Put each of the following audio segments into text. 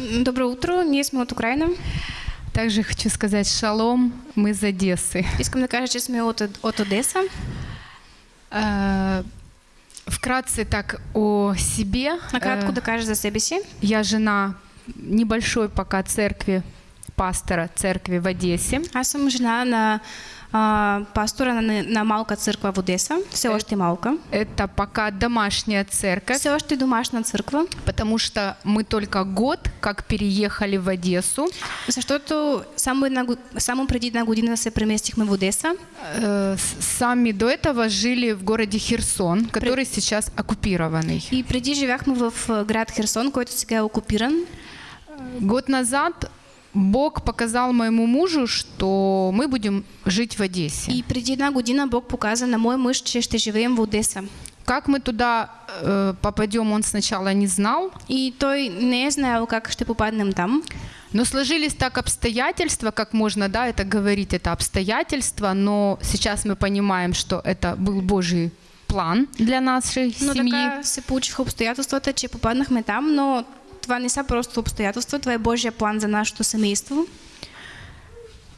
Доброе утро, ние сме от Украина. Также хочу сказать шалом, мы из Одессы. Искам да кажа, че сме от, от Одеса. Э, Вкратце так о себе. Накратко Э, да кажа за себе си. Я жена небольшой пока церкви, пастора церкви в Одессе. Аз съм жена на а, пастора на, на малка църква в Одеса, все още малка. Это пока домашняя церковь, Все още домашна църква, потому что мы только год как переехали в Одессу. защото само, една, само преди една година се преместихме в Одеса. Э, Сами до этого жили в городе Херсон, который сейчас оккупированный. И преди живяхме в а, град Херсон, който сега е окупиран. Год назад Бог показал моему мужу, что мы будем жить в Одессе. И преди една година Бог показа на мой мъж, че ще живеем в Одеса. Как мы туда э, попадем, он сначала не знал, И той не е знаел как ще попаднем там. но сложились так обстоятельства, как можно, да, это говорить, это обстоятельства, но сейчас мы понимаем, что это был Божий план для нашей Но семьи. така се получиха обстоятелствата, че попаднахме там, но Тоа не са просто обстоятелства, тоа е Божји план за нашето семејство.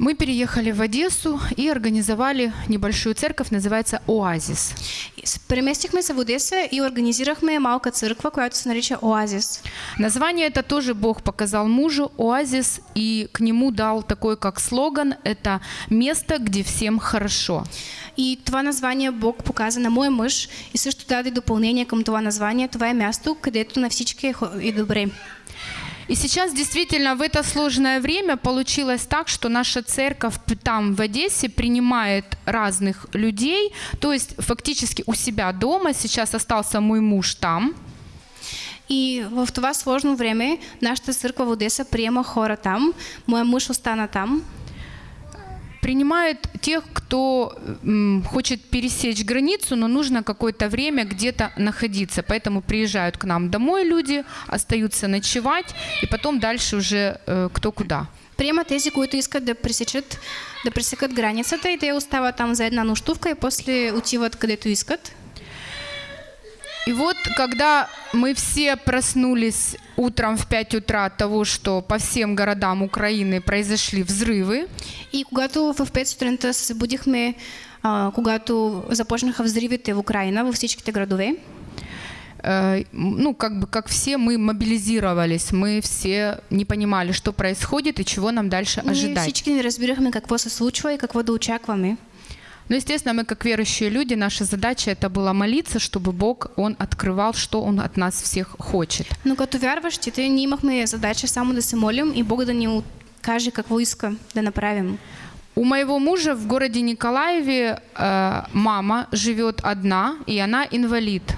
Мы переехали в Одессу и организовали небольшую церковь, называется «Оазис». И се в Одеса и организирахме малка църква, която се нарича Оазис. Название это тоже Бог показал мужу, оазис, и к нему дал такой как слоган, это место, где всем хорошо. И това название Бог показа на мой мъж и също даде допълнение към това название. Това е място, където на всички е добре. И сейчас действительно в это сложное время получилось так, что наша церковь там в Одессе принимает разных людей, то есть фактически у себя дома, сейчас остался мой муж там, И в това сложно време нашата църква в Одеса приема хора там. Моя мъж остана там. Принимает тех, кто хочет пересечь границу, но нужно какое-то время где-то находиться. Поэтому приезжают к нам домой люди, остаются ночевать, и потом дальше уже э, кто куда. Приема тези, които искат да пресечат, да пресекат границата и те остават там за една нощувка и после отиват където искат. И вот, когда мы все проснулись утром в 5 утра от того, что по всем городам Украины произошли взрывы, И когато в 5 сутринта се събудихме, а, когато започнаха взривите в Украина, във всичките градове, э, ну, как бы, как все, мы мобилизировались, мы все не понимали, что происходит и чего нам дальше ожидать. всички не разбирахме какво се случва и какво да очакваме. Но, естественно, мы как верующие люди, наша задача это было молиться, чтобы Бог, Он открывал, что Он от нас всех хочет. Но като вярващите, ние имахме задача само да се молим и Бог да ни каже какво иска да направим. У моего мужа в городе Николаеве э, мама живет одна, и она инвалид.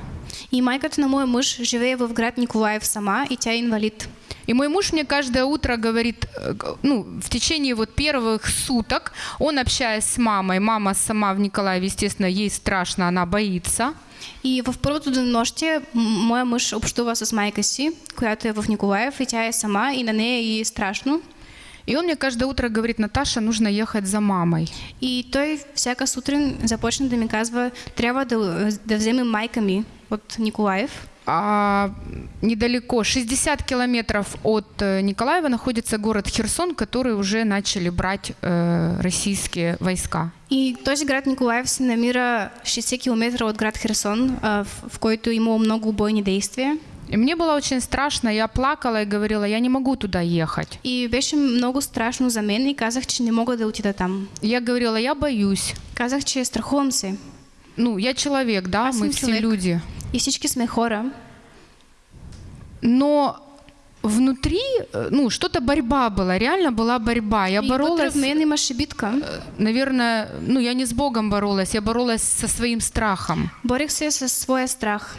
И майката на моя мъж живее в град Николаев сама, и тя инвалид. И мой муж мне каждое утро говорит, э, ну, в течение вот первых суток, он общаясь с мамой, мама сама в Николаеве, естественно, ей страшно, она боится. И в първото денонощие м- моя мъж общува с майка си, която е в Николаев, и тя е сама, и на нея е страшно. И он мне каждое утро говорит, Наташа, нужно ехать за мамой. И той всяка сутрин започна да ми казва, трябва да, да вземем майка ми от Николаев. А недалеко, 60 километров от э, Николаева, находится город Херсон, который уже начали брать э, российские войска. И този град Николаев се намира 60 км от град Херсон, а, в, в който имало много бойни действия. И мне было очень страшно, я плакала и говорила, я не могу туда ехать. И беше много страшно за мен и казах, че не мога да отида там. Я говорила, я боюсь. Казах, че страхувам се. Ну, я человек, да, Аз мы все човек. люди. И всички сме хора. Но внутри, э, ну, что-то борьба была, реально была борьба. Я И боролась, в мен имаше битка. э, наверное, ну, я не с Богом боролась, я боролась со своим страхом. Борих се със своя страх.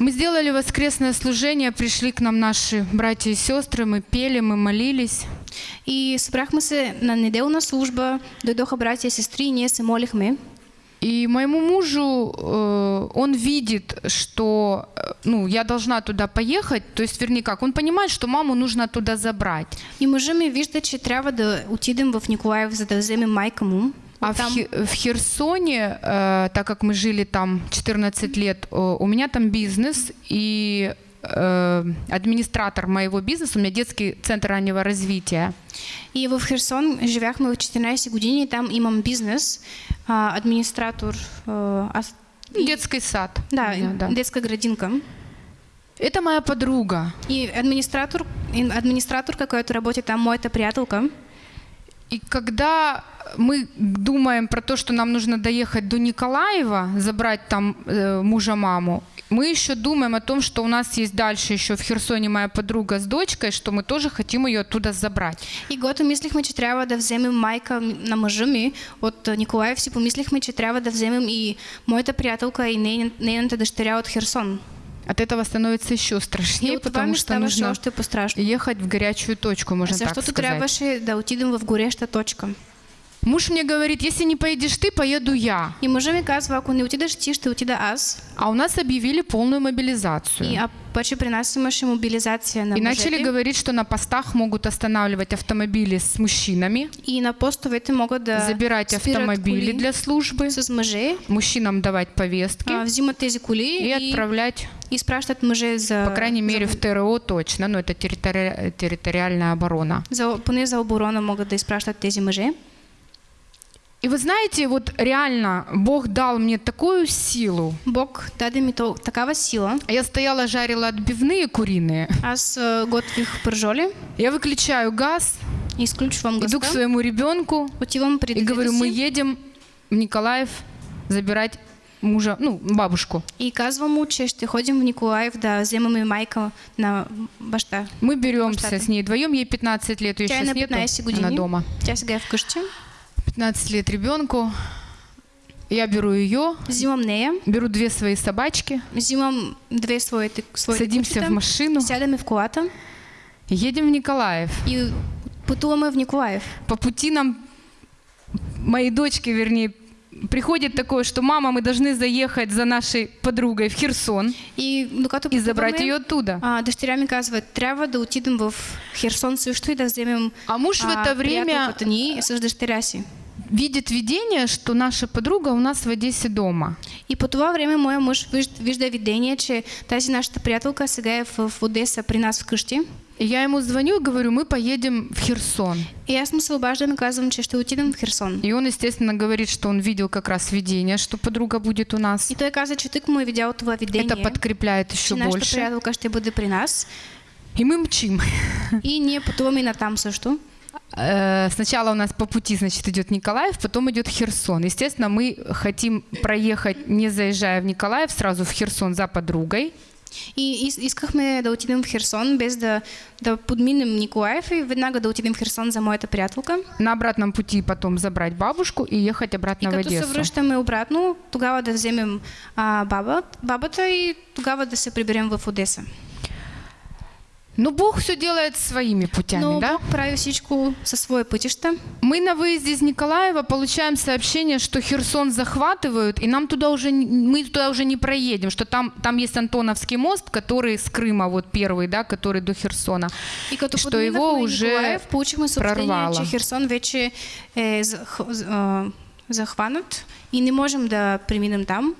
Мы сделали воскресное служение, пришли к нам наши братья и сестры, мы пели, мы молились. И събрахме се на неделна служба, дойдоха братя и сестри и ние се молихме. И моему мужу, э, он видит, что э, ну, я должна туда поехать, то есть, вернее, как, он понимает, что маму нужно туда забрать. И мъжа ми вижда, че трябва да отидем в Николаев, за да вземем майка му. А в, Там Хе- в Херсоне, э, так как мы жили там 14 лет, э, у меня там бизнес, и администратор моего бизнеса, у меня детский центр раннего развития. И в Херсон живяхме в 14 години, там имам бизнес, а, администратор, ас- Детский сад. да, да. детская градинка. Это моя подруга. И администратор, и администраторка, которая работает там, моя приятелка. И когда мы думаем про то, что нам нужно доехать до Николаева, забрать там э, мужа-маму, мы еще думаем о том, что у нас есть дальше еще в Херсоне моя подруга с дочкой, что мы тоже хотим ее оттуда забрать. И когато мислихме, че трябва да вземем майка на мъжа ми от а, Николаев, си помислихме, че трябва да вземем и моята приятелка и нейн- нейната дъщеря от Херсон. От этого становится еще И страшнее, потому что нужно ехать в горячую точку, можно так Защото сказать. трябваше да отидем в гореща точка. Муж мне говорит, если не поедешь ты, поеду я. И мъжа ми казва, ако не отидеш ти, ще отида аз. А у нас объявили полную мобилизацию. И, а паче при нас мобилизация на И начали говорить, что на постах могут останавливать автомобили с мужчинами, И на постовете могат да забирать автомобили для службы, с мъже, мужчинам давать повестки а, взимат тези коли и и, отправлять, изпращат мъже за... по крайней мере, в за, ТРО точно, но это территори- территориальная оборона. за, поне за оборона могат да изпращат тези мъже. И вы знаете, вот реально Бог дал мне такую силу. Бог даде ми то, такава сила. Я стояла, жарила отбивные куриные. Аз а, готвих пържоли, Я выключаю газ, изключвам иду к своему ребенку отивам и говорю, мы едем в Николаев забирать мужа, ну, бабушку. и казвам му, че ще ходим в Николаев да вземаме майка на баща. Мы беремся Штаты. с ней вдвоем, ей 15 лет, ее сейчас нету, 15 она дома. Тя сега е вкъщи. 15 лет ребенку. Я беру ее, Взимам нея, беру две свои собачки, взимам две своите, своите садимся кучета, в машину сядаме в колата и едем в Николаев. и пътуваме в Николаев. По пути нам, моей дочке, вернее, приходит такое, что мама, мы должны заехать за нашей подругой в Херсон И докато и забрать ее оттуда. а, ми казва, трябва да отидем в Херсон също и да А муж в это время приятелката видит видение, что наша подруга у нас в Одессе дома. И по това време моя мъж вижда, видение, че тази нашата приятелка сега е в, в Одеса при нас вкъщи. И я ему звоню и говорю, мы поедем в Херсон. И аз му се обаждам и казвам, че ще отидем в Херсон. И он, естественно, говорит, что он видел как раз видение, что подруга будет у нас. И той каза, че тък му е видял това видение, Это подкрепляет еще нашата больше. приятелка ще бъде при нас. И мы мчим. И ние пътуваме и натам също. Э, Сначала у нас по пути, значит, идет Николаев, потом идет Херсон. Естественно, мы хотим проехать, не заезжая в Николаев, сразу в Херсон за подругой. И ис- искахме да отидем в Херсон, без да, да подминем Николаев и веднага да отидем в Херсон за моята приятелка. На обратном пути потом забрать бабушку и ехать И обратно в като се Одессу. връщаме обратно, тогава да вземем а, баба, бабата и тогава да се приберем в Одеса. Но Бог все делает своими путями, Но да? Бог прави всичко със свои пътища. Мы на выезде из Николаева получаем сообщение, что Херсон захватывают, и нам туда уже мы туда уже не проедем, что там там есть Антоновский мост, который с Крыма вот первый, да, который до Херсона. И Что его уже Николаев, съобщение, прорвало. че Херсон вече е зах- а, захванат и не можем да преминем там.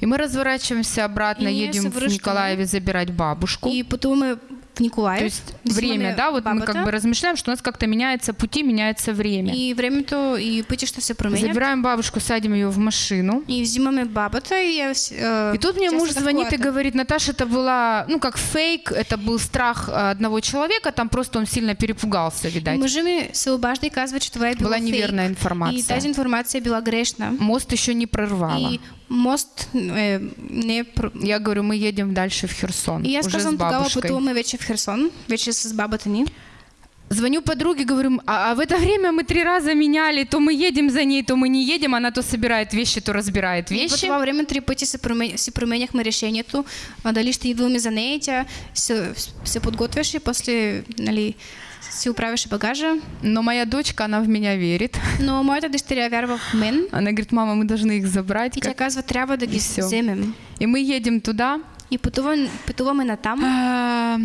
И мы разворачиваемся обратно, И едем в. Николаеве забирать бабушку. И пътуваме в Николаев. То есть время, да, вот мы бабата, как бы размышляем, что у нас как-то меняется пути, меняется время. И времето и пътища се променят. Забираем бабушку, садим ее в машину. И взимаме бабата и... я а, И тут мне муж звонит и говорит, Наташа, это была, ну, как фейк, это был страх а, одного человека, там просто он сильно перепугался, И видать. мъжа ми се обажда и казва, че това е било Была фейк. неверная И информация. тази информация е била грешна. Мост еще не прорвала. И мост е, не Я говорю, мы едем дальше в Херсон, И аз уже с казвам, тогава бабушкой. пътуваме вече в Херсон, вече с бабата ни. Звоню подруге, говорю, а, а в это время мы три раза меняли, то мы едем за ней, то мы не едем, она то собирает вещи, то разбирает И вещи. това време три пъти се промен... си променяхме решението, а, дали ще идваме за нея и тя се, се подготвяше, после нали, си оправяше багажа. Но моя дочка, она в меня верит. Но моята дъщеря вярва в мен Она говорит, мама, мы должны их забрать. и тя как-». казва, трябва да ги вземем. И мы едем туда. И пътуваме, пътуваме натам. А,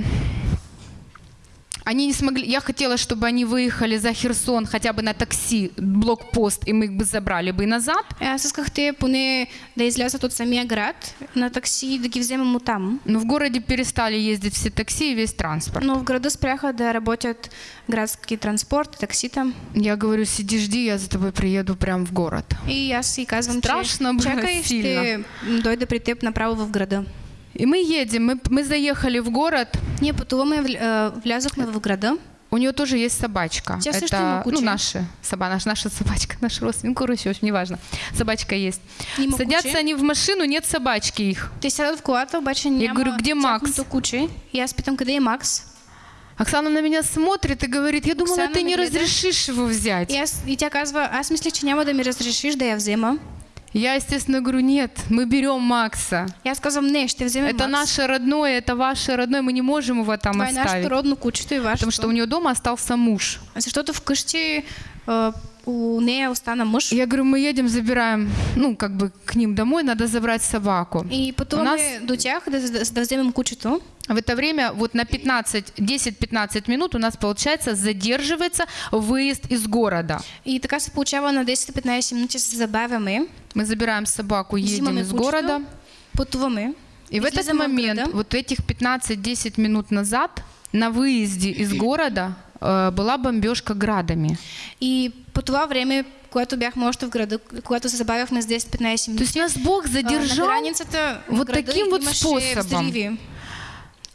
Они не смогли. Я хотела, чтобы они выехали за Херсон хотя бы на такси, блокпост, и мы их бы забрали бы назад. Аз исках те поне да излязат от самия град на такси и да ги вземем от там. Но в городе перестали ездить все такси и весь транспорт. Но в града спряха да работят градски транспорт, таксита. Я говорю, сиди, жди, я за тобой приеду прям в город. И аз си казвам, Страшно че было чакай, сильно. ще дойда при теб направо в града. И мы едем, мы, мы заехали в город. Ние пътуваме, вл- а, влязохме в града. У нее тоже есть собачка. Също Это, ну, наша, соба, наша, наша собачка, наш родственник, короче, в общем, неважно. Собачка есть. Има Садятся куче. они в машину, нет собачки их. Те сядат в колата, обаче няма говорю, где Макс? тяхното куче. И аз питам, къде е Макс? Оксана на меня смотрит и говорит, я думала, Оксана ты не разрешишь его взять. Аз, и тя казва, аз мислех, че няма да ми разрешиш да я взема. Я, естественно, говорю, нет, мы берем Макса. Аз казвам, не, ще вземем Это Макс. наше родное, это ваше родное, мы не можем его там нашето оставить. родно кучето и вашето. Потому что у нее дома остался муж. Защото вкъщи а, у нея остана мъж. Я говорю, мы едем, забираем, ну, как бы к ним домой, надо забрать собаку. И пътуваме У нас- до да, да вземем кучето. В это время вот на 15, 10-15 минут у нас, получается, задерживается выезд из города. И така се получава на 10-15 минути се забавяме. Мы забираем собаку, едем из города. Пътуваме. И в этот момент, вот этих 15-10 минут назад, на выезде из города была бомбежка градами. И по това време, когато бяхме още в града, когато се забавяхме с 10-15 То минути, есть нас Бог на задержал. в вот таким вот способом. взриви.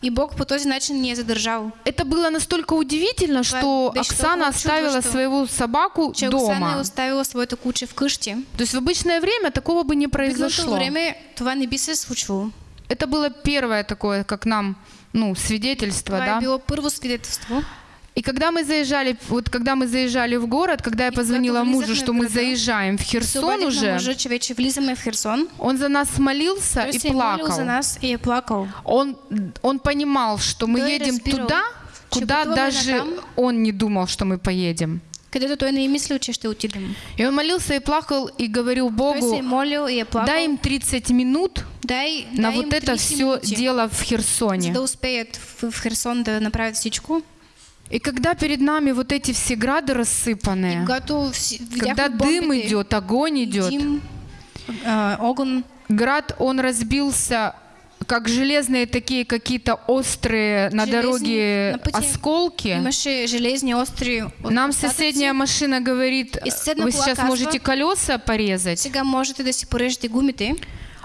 И Бог по този начин ни е задържал. Это было настолько удивительно, что что Оксана оставила что- свою собаку Оксана е дома. оставила своето куче вкъщи. То есть в обычное время такого бы не В произошло. време това не би се случвало. Это было первое такое, как нам, ну, свидетельство, Това да. е било първо свидетелство. И когда мы заезжали, вот когда мы заезжали в город, когда я позвонила мужу, что мы заезжаем в Херсон уже, он за нас молился и молил за плакал. нас и плакал. Он, он понимал, что мы едем туда, куда даже он не думал, что мы поедем. Където той не е мислил, че ще отидем. И он молился и плакал и говорил Той се е Богу, молил и е плакал. дай им 30 минут дай, на дай вот это 30 все минути, дело в Херсоне. да успеят в, в Херсон да направят всичко. И когда перед нами вот эти все грады рассыпанные, когда дым идет, огонь идет, а, огън, град, он разбился как железные такие какие-то острые на дороге осколки. Нам соседняя машина говорит, вы сейчас можете колеса порезать.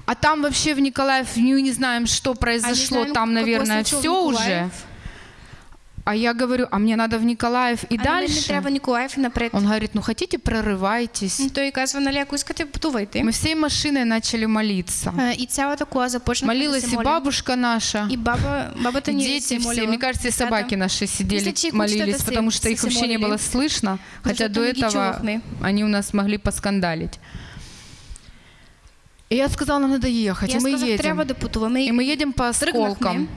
А там вообще в Николаев ну, не знаем, что а не произошло. знаем, там, наверное, все уже. А я говорю, а мне надо в Николаев и А на мен ми дальше. трябва Николаев и напред. Он говорит, ну хотите, прорывайтесь. М, Той казва, нали, ако искате, пътувайте. Мы всей машиной начали молиться. И цялата кола започна Молилась и бабушка наша, И баба, бабата и ни дети се все. Мне кажется, и собаки наши сидели, и молились, потому что их вообще не было слышно. Хотя до не этого они у нас могли поскандалить. И я сказала, нам надо ехать. И И мы казах, едем. трябва да пътуваме. И мы едем по осколкам. Пътуваме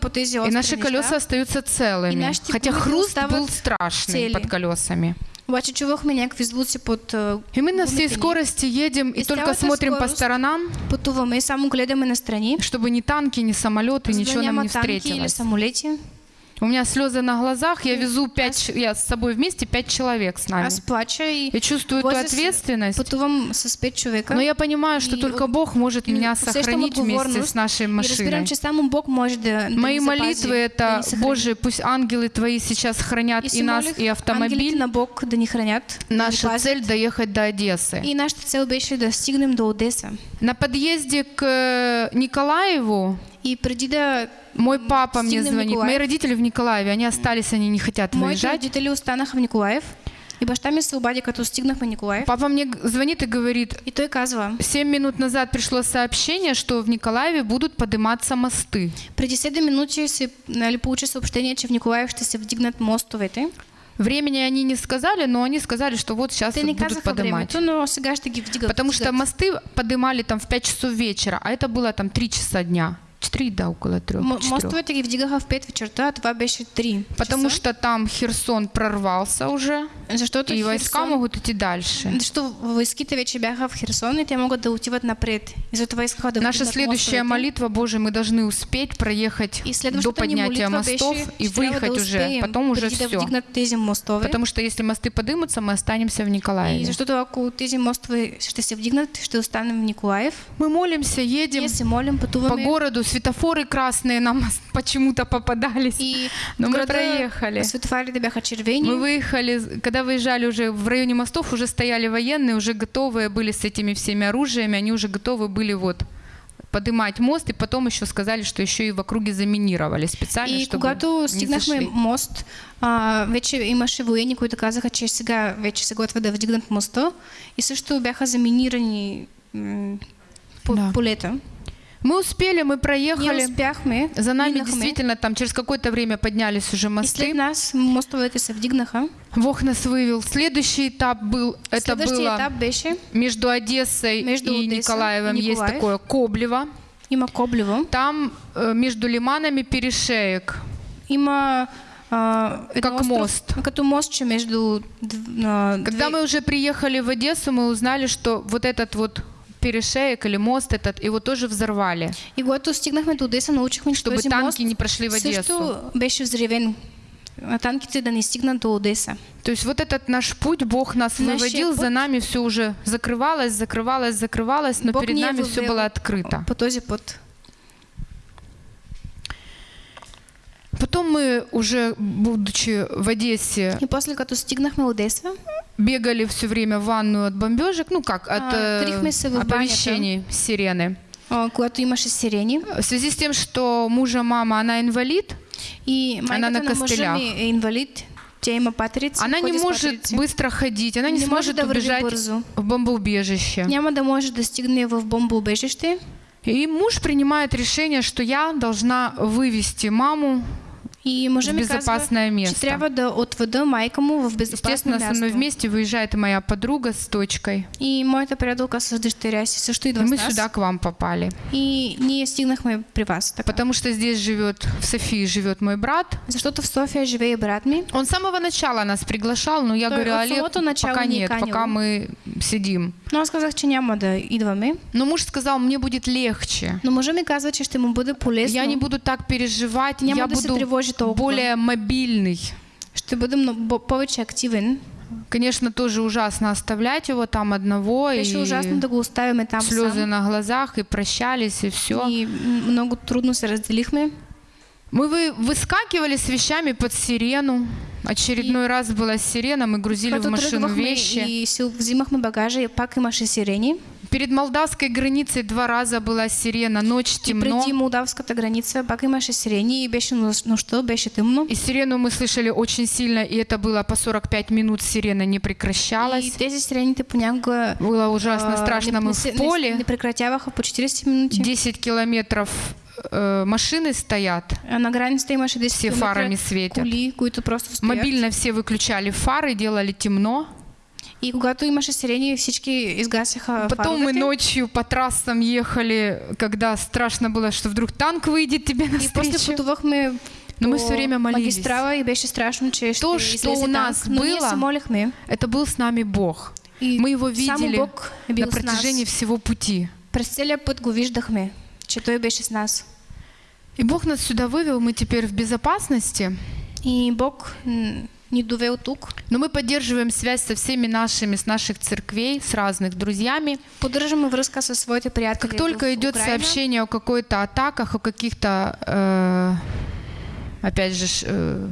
по тези И остри наши колеса остаются целыми. Хотя гумы хруст был страшный под колесами. Обаче чувахме някакви звуци под а, И мы на всей скорости едем и только смотрим по сторонам, Пътуваме и само гледаме настрани. чтобы ни танки, ни самолеты, ничего нам не танки или встретилось. У меня слезы на глазах, я везу пять, я с собой вместе пять человек с нами. И Я чувствую эту ответственность, но я понимаю, что только Бог может меня сохранить вместе с нашей машиной. че само Бог може да, да Мои молитвы это. Боже, пусть ангелы Твои сейчас хранят И нас, и автомобиль. на Бог да ни хранят. Наша цель доехать до Одессы. И нашата цел беше да стигнем до Одеса. На подъезде к э, Николаеву И преди да мой папа мне звонит. Николаев. Мои родители в Николаеве, они остались, они не хотят моите выезжать. родители останаха в Николаев, и баща ми се обади, като стигнахме Николаев. Папа мне звонит и говорит, И той казва, 7 минут назад пришло сообщение, что в Николаеве будут подниматься мосты. преди 7 минути се нали, получи съобщение, че в Николаев ще се вдигнат мостовете. Времени они не сказали, но они сказали, что вот сейчас вот не будут поднимать. времето, но сега ще ги вдигат. Потому что вдигат. мосты поднимали там в 5 часов вечера, а это было там 3 часа дня, три, да, около трех. М- четырех. мостовете ги вдигаха в 5 вечерта, а това беше 3 Потому что там Херсон прорвался уже, защото и войска Херсон- могут идти дальше. Защото войските вече бяха в Херсон и те могат да отиват напред. И затова искаха да Наша следующая мостовете. молитва, Боже, мы должны успеть проехать И до поднятия мостов и выехать да уже. Потом уже все. мостове. Потому что если мосты подымутся, мы останемся в И Николаеве. защото ако тези мостове ще се вдигнат, ще останем в Николаев. Мы молимся, едем се молим, по городу, светофоры красные нам почему-то попадались. И Но мы проехали. Мы выехали, когда выезжали уже в районе мостов, уже стояли военные, уже готовые были с этими всеми оружиями, они уже готовы были вот поднимать мост, и потом еще сказали, что еще и в округе заминировали специально, И чтобы когато стигнахме мост, а, вече имаше военни, които казаха, че сега вече се готвят да вдигнат моста. И също бяха заминирани по, Да. полета. Мы успели, мы проехали. успяхме. За нами действительно там через какое-то время поднялись уже мосты. нас мостовете се вдигнаха. Бог нас вывел. Следующий этап был, это было беше, между Одессой Между и Николаевым есть такое Коблево. има Коблево, Там э, между лиманами перешеек. има едно Как мост. Като мостче между а, Когда мы уже приехали в Одессу, мы узнали, что вот этот вот перешеек или мост этот, его тоже взорвали, И когато стигнахме до Одеса, научихме, че чтобы този танки мост не прошли в Одессу. също беше взривен. А танките да не стигнат до Одеса. То есть вот этот наш путь, Бог нас Наш выводил, путь. за нами все уже закрывалось, закрывалось, закрывалось, но Бог перед нами все было открыто. По този път. Потом мы уже, будучи в Одессе, И после като стигнахме Одеса, бегали все время в ванную от бомбежек, ну как, от А, э, оповещений сирены. а, когато имаше сирени, В связи с тем, что мужа мама, она инвалид, и майката на е инвалид, тя има патерици, она не может быстро ходить, она не, Не може сможет убежать в бомбоубежище. Няма да може да стигне в бомбоубежище. И муж принимает решение, что я должна вывести маму И мъжа в безопасное казва, место. трябва да отведа майка му в безопасно Естественно, со мной вместе выезжает и моя подруга с дочкой. И моята приятелка с дъщеря си също И мы сюда к вам попали. И ние стигнахме при вас. Така. Потому что здесь живет, в Софии живет мой брат. Защото в София живее брат ми. Он с самого начала нас приглашал, но я Той говорю, от Олег, пока нет, канил. пока мы сидим. Но аз казах, че няма да идваме. Но муж сказал, мне будет легче. Но мъжа ми казва, че ще му бъде полезно. Я не буду так переживать, Няма я да буду. Более мобильный. Ще много, бо- повече активен. Конечно, тоже ужасно оставлять его там одного. Беше и ужасно да го оставяме там слезы сам. на глазах, и прощались, и все. И много трудно се разделихме. Мы вы, выскакивали с вещами под сирену. Очередной раз была сирена, мы грузили в машину вещи. и си взимахме багажа и пак имаше сирени. Перед молдавской границей два раза была сирена, ночь И темно. преди молдавската граница пак имаше сирени и беше нощ- нощта, беше тъмно. И сирену мы слышали очень сильно, и это было по 45 минут, сирена не И прекращалась. тези сирените понякога Было ужасно а, страшно, не, мы в поле, не прекратяваха по 40 минути. 10 километров э, машины стоят, А на границата имаше 10 все фарами светят. които просто. Мобильно все выключали фары, делали темно. И когато имаше сирени, всички изгасяха Потом мы фаровете. ночью по трассам ехали, когда страшно было, что вдруг танк выйдет тебе И после пътувахме Но мы все время молились. магистрала и беше страшно, че То, излезе у нас танк, было. Это был с нами Бог. И Мы его видели Бог на с нас. протяжении всего пути. През целия път го виждахме, че Той беше с нас. И Бог нас сюда вывел, мы теперь в безопасности, И Бог ни тук. но мы поддерживаем связь со всеми нашими, с наших церквей, с разных друзьями. Поддържаме връзка със своите приятели Как только идет Украина. сообщение о какой-то атаках, о каких-то, э, опять же, э,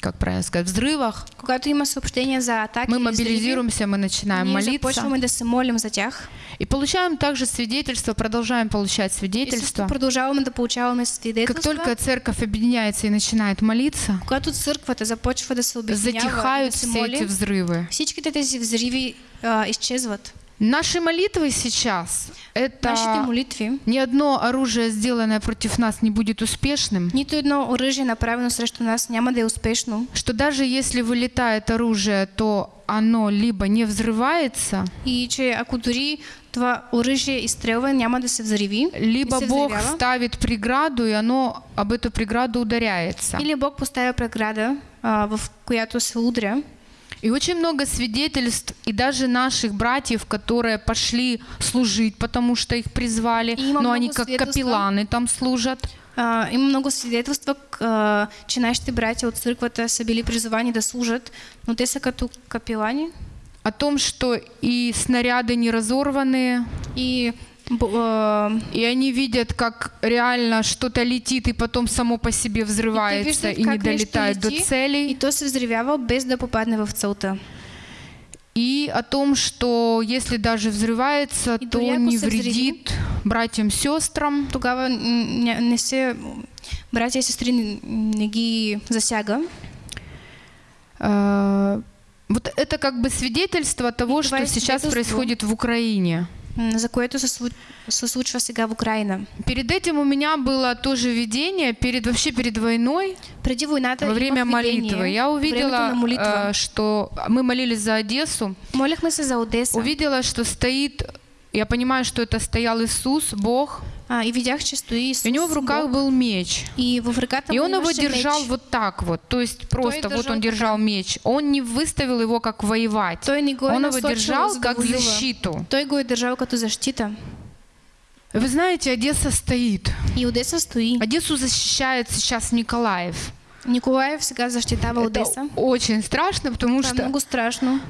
как правильно сказать, взрывах, Когато има съобщения за атаки, мы мобилизируемся, мы начинаем молиться да се молим за тях. и получаем также свидетельство, продолжаем получать свидетельства. продължаваме да получаваме Как свидетелства. только церковь объединяется и начинает молиться, Когато църквата започва да се обединява и затихают да се все эти моли, взрывы. всичките тези взриви а, изчезват. Наши молитвы сейчас это молитви, ни одно оружие, сделанное против нас, не будет успешным. нито едно оръжие направено срещу нас няма да е успешно. Что даже если вылетает оружие, то оно либо не взрывается, И че ако дори това оръжие изстрелва, няма да се взриви, либо не се Бог взривява. ставит преграду, и оно об эту преграду ударяется. Или Бог поставя преграда, а, в която се удря. И очень много свидетельств, и даже наших братьев, которые пошли служить, потому что их призвали, И но они как капелланы там служат. А, има много свидетелства, к- а, че нашите братя от църквата са били призовани да служат, но те са като капелани О том, что и снаряды не разорванные, и и они видят, как реально что-то летит и потом само по себе и взрывается виждат и не долетает до целей. и то взривява без да попадне в целта. И о том, что если даже взрывается, И то не вредит братьям, сестрам. Тогава ня- не се, братя и сестри не, не ги засяга. Э, Вот это как бы свидетельство того, И что сейчас происходит в Украине. За което се, се случва сега в Украина. Перед этим у меня было тоже видение, перед, вообще перед войной, Преди войната во время видение, молитвы. Я увидела, э, что мы молились за Одессу, Молихме се за Одеса увидела, что стоит, я понимаю, что это стоял Иисус, Бог, а, и видях, че стои Исус. и у него в руках был меч. и в ръката И он его держал меч. вот так вот, то есть просто вот держал он держал меч. Он не выставил его как воевать. Той Он его держал как защиту. Той го е държал като защита. Вы знаете, Одесса стоит. И Одеса стои. Одессу защищает сейчас Николаев. Николаев сега защитава Это Одеса. очень страшно, потому е что много страшно.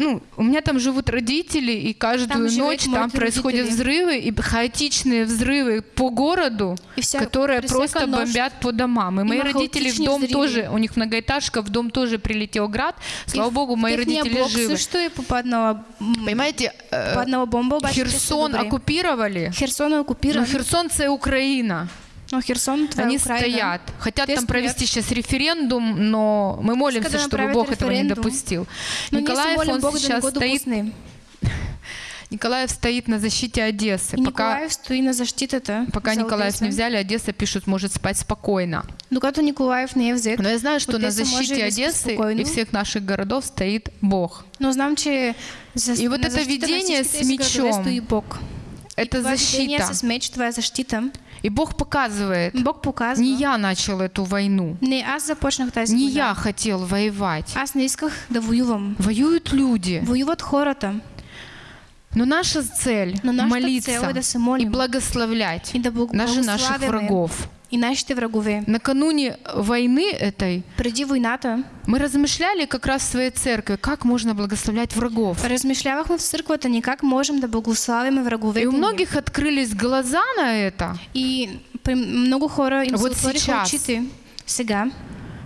Ну, у меня там живут родители, и каждую Там ночь там мои происходят родители. взрывы и хаотичные взрывы по городу, И вся- которые просто ночь бомбят по домам. И мои има родители в дом взриви. тоже, у них многоэтажка, в дом тоже прилетел град. Слава И богу, мои родители блок живы. също е попаднала, м, Понимаете, э, бомба, обаче те са Херсон оккупировали, Херсон е но окупиран, Херсон это Украина. Но Херсон това Они Украина. стоят. Хотят Те там провести сейчас референдум, но мы молимся, да чтобы Бог этого не референдум. допустил. Но Николаев, молим он Бог сейчас стоит, допусне. Николаев стоит на защите Одессы. И Пока, Николаев стои на защитата пока за Николаев не взяли, Одесса пишут, может спать спокойно. Докато Николаев не е взет, Но я знаю, что на Одесса може защите Одессы и всех наших городов стоит Бог. но знам, че за, И вот на это на видение с мечом. Это защита. с меч, е защита. И Бог показывает, Бог показва. не я начал эту войну, Не, аз започнах тази не я хотел воевать. Аз не исках да воювам. Воюют люди. Воюват хората. Но наша цель Но нашата молиться цел е да и благословлять И да даже наших врагов. И нашите врагове. Накануне войны этой Преди войната мы размышляли как раз в своей церкви, как можно благословлять врагов. размишлявахме в църквата ни как можем да благославяме враговете И у многих открылись глаза на это, И много хора им Вот сейчас. очите сега,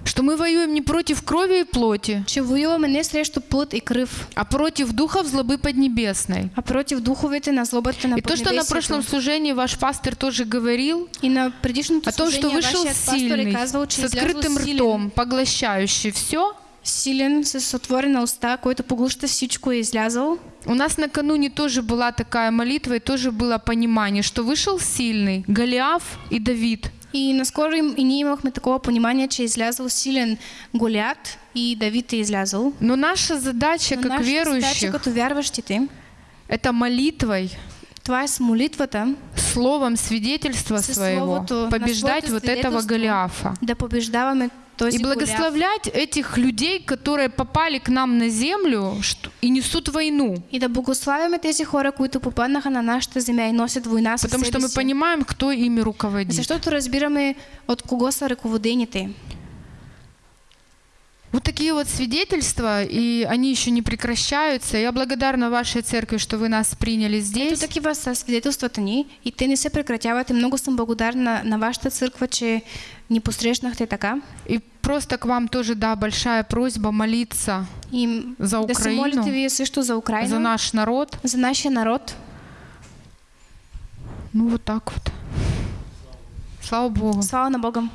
что мы воюем не против крови и плоти, че воюваме не срещу плът и кръв, а против духов злобы поднебесной. а против духовете на злобата на И то, что на прошлом служении ваш пастор тоже говорил, И на предишното о том, что вышел сильный, с открытым ртом, поглощающий все, силен, с отворена уста, който поглъща всичко е излязъл. У нас накануне тоже была такая молитва, и тоже было понимание, что вышел сильный Голиаф и Давид. И наскоро им, и ние имахме такова понимание, че е излязъл силен Голят и Давид е излязъл. Но наша задача, Но как задача верующих, като вярващите, это молитвой, това е с молитвата словом свидетельства своего, побеждать вот этого. Голиафа. да побеждаваме И благословлять этих людей, которые попали к нам на землю что- и несут войну. И да благославяме тези хора, които попаднаха на нашата земя и носят война със Потому что мы понимаем, кто ими руководит. Защото разбираме от кого са ръководените. Вот такие вот свидетельства, и они еще не прекращаются. Я благодарна вашей церкви, что вы нас приняли здесь. такива са свидетелствата ни и те не се прекратяват. И много съм благодарна на вашата църква, че ни посрещнахте така. И просто к вам тоже, да, большая просьба молиться И за да се Украину, вие също за Украина, за наш народ. за нашия народ. Ну вот так вот. Слава Богу. Слава на Бога!